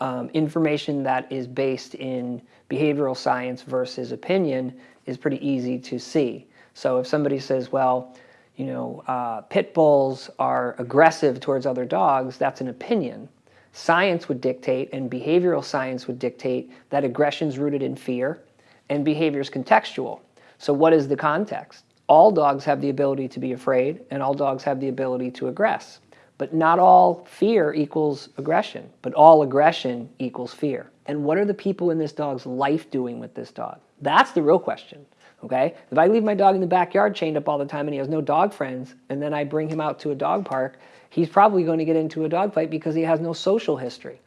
um, information that is based in behavioral science versus opinion is pretty easy to see. So if somebody says, well, you know, uh, pit bulls are aggressive towards other dogs, that's an opinion. Science would dictate and behavioral science would dictate that aggression is rooted in fear and behavior is contextual. So what is the context? All dogs have the ability to be afraid and all dogs have the ability to aggress. But not all fear equals aggression, but all aggression equals fear. And what are the people in this dog's life doing with this dog? That's the real question, okay? If I leave my dog in the backyard chained up all the time and he has no dog friends, and then I bring him out to a dog park, he's probably going to get into a dog fight because he has no social history.